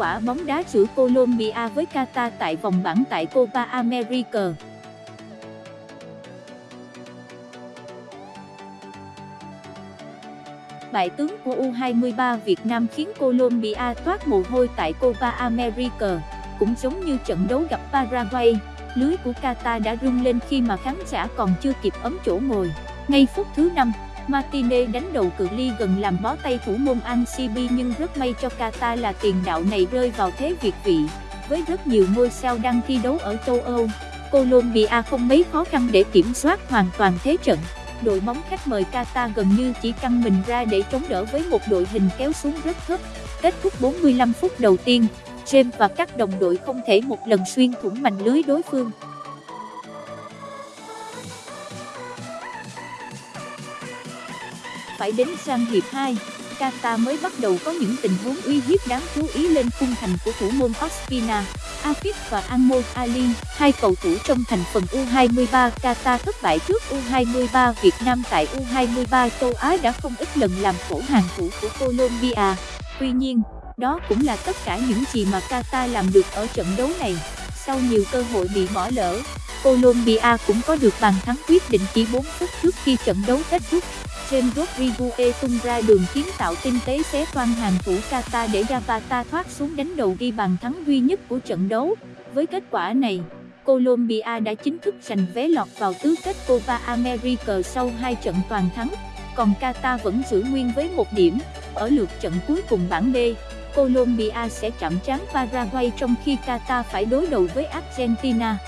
quả bóng đá giữa Colombia với Qatar tại vòng bảng tại Copa America. Bại tướng của U23 Việt Nam khiến Colombia toát mồ hôi tại Copa America, cũng giống như trận đấu gặp Paraguay lưới của Qatar đã rung lên khi mà khán giả còn chưa kịp ấm chỗ ngồi. Ngay phút thứ 5, Martinez đánh đầu cự ly gần làm bó tay thủ môn Ancibi nhưng rất may cho Qatar là tiền đạo này rơi vào thế việt vị. Với rất nhiều ngôi sao đang thi đấu ở châu Âu, Colombia không mấy khó khăn để kiểm soát hoàn toàn thế trận. Đội bóng khách mời Qatar gần như chỉ căng mình ra để chống đỡ với một đội hình kéo xuống rất thấp. Kết thúc 45 phút đầu tiên, James và các đồng đội không thể một lần xuyên thủng mảnh lưới đối phương. Phải đến sang hiệp 2, Qatar mới bắt đầu có những tình huống uy hiếp đáng chú ý lên khung thành của thủ môn Ospina, Afif và Anmol Ali, hai cầu thủ trong thành phần U23 Qatar thất bại trước U23 Việt Nam tại U23 châu Á đã không ít lần làm khổ hàng thủ của Colombia. Tuy nhiên, đó cũng là tất cả những gì mà Qatar làm được ở trận đấu này. Sau nhiều cơ hội bị bỏ lỡ, Colombia cũng có được bàn thắng quyết định chỉ 4 phút trước khi trận đấu kết thúc. James Rodrigue tung ra đường kiến tạo tinh tế xé toan hàng thủ Kata để Zapata thoát xuống đánh đầu ghi bàn thắng duy nhất của trận đấu. Với kết quả này, Colombia đã chính thức giành vé lọt vào tứ kết Copa America sau hai trận toàn thắng, còn Qatar vẫn giữ nguyên với một điểm ở lượt trận cuối cùng bảng B. Colombia sẽ chạm trán Paraguay trong khi Qatar phải đối đầu với Argentina.